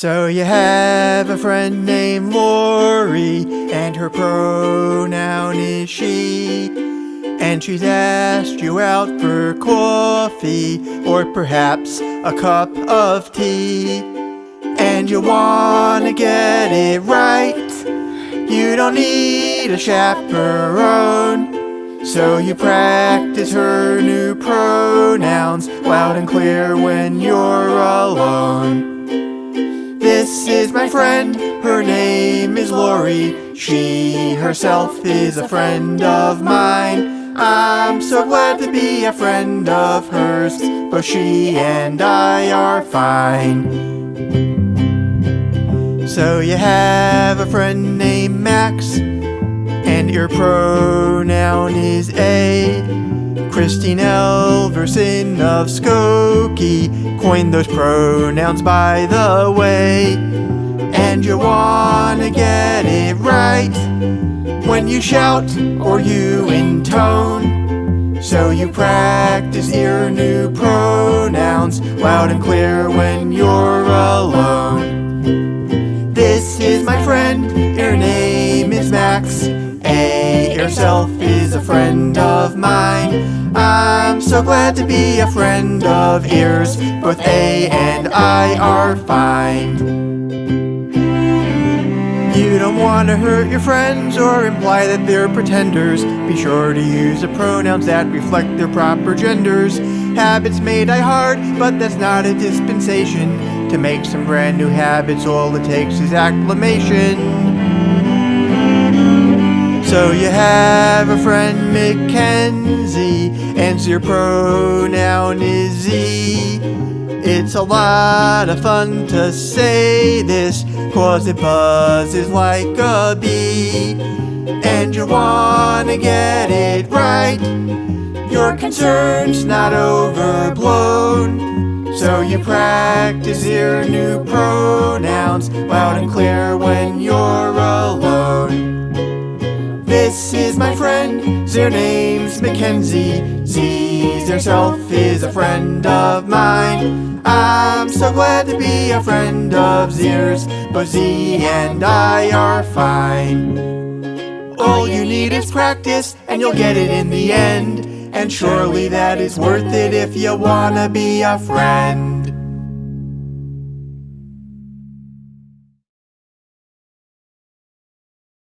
So you have a friend named Lori, and her pronoun is she. And she's asked you out for coffee, or perhaps a cup of tea. And you wanna get it right. You don't need a chaperone. So you practice her new pronouns loud and clear when you're my friend, her name is Lori. She herself is a friend of mine. I'm so glad to be a friend of hers, but she and I are fine. So you have a friend named Max, and your pronoun is A. Christine Elverson of Skokie coined those pronouns by the way. And you wanna get it right when you shout or you intone. So you practice your new pronouns loud and clear when you're alone. This is my friend, her name is Max. A herself is a friend of mine. I'm so glad to be a friend of ears. Both A and I are fine. Don't want to hurt your friends or imply that they're pretenders. Be sure to use the pronouns that reflect their proper genders. Habits may die hard, but that's not a dispensation. To make some brand new habits, all it takes is acclamation. So you have a friend Mackenzie, and your pronoun is Z. It's a lot of fun to say this, cause it buzzes like a bee. And you wanna get it right, your concern's not overblown. So you practice your new pronouns loud and clear when you're alone. This is my friend, their name's Mackenzie. Z herself is a friend of mine. I'm so glad to be a friend of Zers, but Z and I are fine. All you need is practice, and you'll get it in the end. And surely that is worth it if you wanna be a friend.